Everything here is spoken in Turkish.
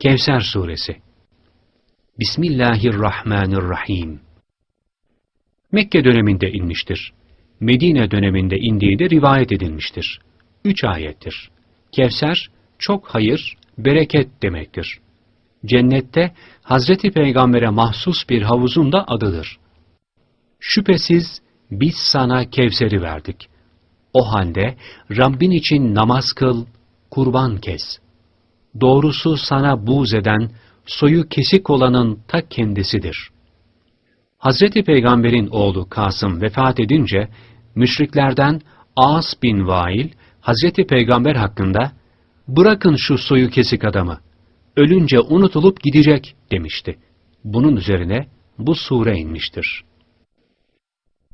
Kevser Suresi Bismillahirrahmanirrahim Mekke döneminde inmiştir. Medine döneminde indiği de rivayet edilmiştir. Üç ayettir. Kevser, çok hayır, bereket demektir. Cennette Hazreti Peygamber'e mahsus bir havuzun da adıdır. Şüphesiz biz sana Kevser'i verdik. O halde Rabbin için namaz kıl, kurban kes. Doğrusu sana buğz eden, soyu kesik olanın ta kendisidir. Hazreti Peygamber'in oğlu Kasım vefat edince, müşriklerden As bin Vail, Hazreti Peygamber hakkında, bırakın şu soyu kesik adamı, ölünce unutulup gidecek demişti. Bunun üzerine bu sure inmiştir.